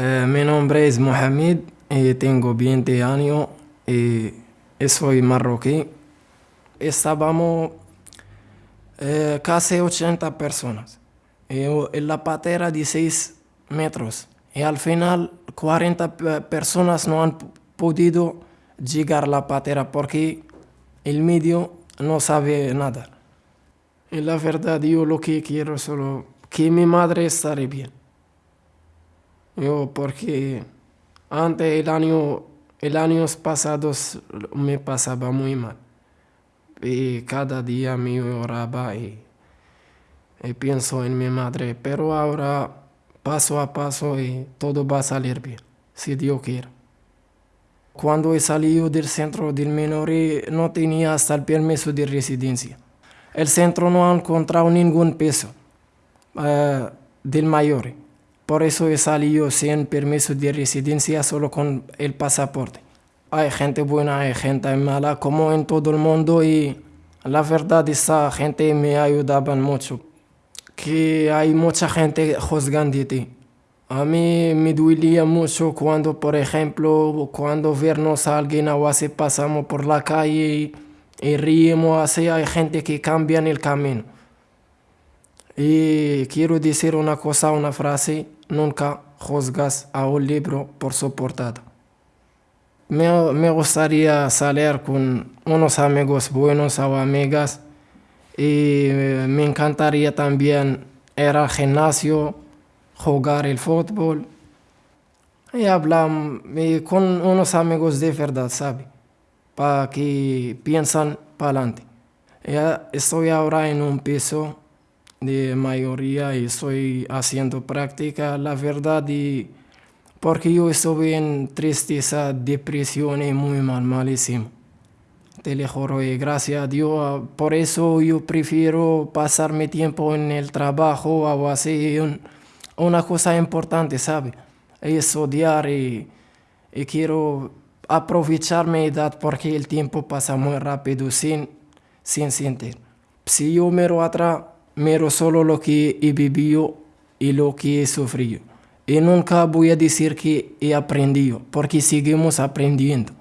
Eh, mi nombre es Mohamed y tengo 20 años y soy marroquí. Estábamos eh, casi 80 personas en la patera de 6 metros y al final 40 personas no han podido llegar a la patera porque el medio no sabe nadar. Y la verdad yo lo que quiero solo que mi madre esté bien. Yo porque antes el año, el año pasado me pasaba muy mal. Y cada día me oraba y, pienso en mi madre. Pero ahora paso a paso y todo va a salir bien, si Dios quiere. Cuando he salido del centro del menor no tenía hasta el permiso de residencia. El centro no ha encontrado ningún peso uh, del mayor. Por eso he salido sin permiso de residencia, solo con el pasaporte. Hay gente buena, hay gente mala, como en todo el mundo, y la verdad esa gente me ayudaba mucho. Que hay mucha gente juzgándote. A mí me duele mucho cuando, por ejemplo, cuando vernos a alguien o así pasamos por la calle y, y ríemos así, hay gente que cambia el camino. Y quiero decir una cosa, una frase, nunca juzgas a un libro por su portada. Me, me gustaría salir con unos amigos buenos o amigas y me encantaría también ir al gimnasio, jugar el fútbol y hablar con unos amigos de verdad, ¿sabe? Para que piensan para adelante. Estoy ahora en un piso de mayoría y estoy haciendo práctica, la verdad, y porque yo estuve en tristeza, depresión y muy mal, malísimo. Te lo juro y gracias a Dios, por eso yo prefiero pasar mi tiempo en el trabajo o así, una cosa importante, ¿sabe? Estudiar y, y quiero aprovechar mi edad porque el tiempo pasa muy rápido sin, sin sentir. Si yo miro atrás, miro solo lo que he vivido y lo que he sufrido. Y nunca voy a decir que he aprendido, porque seguimos aprendiendo.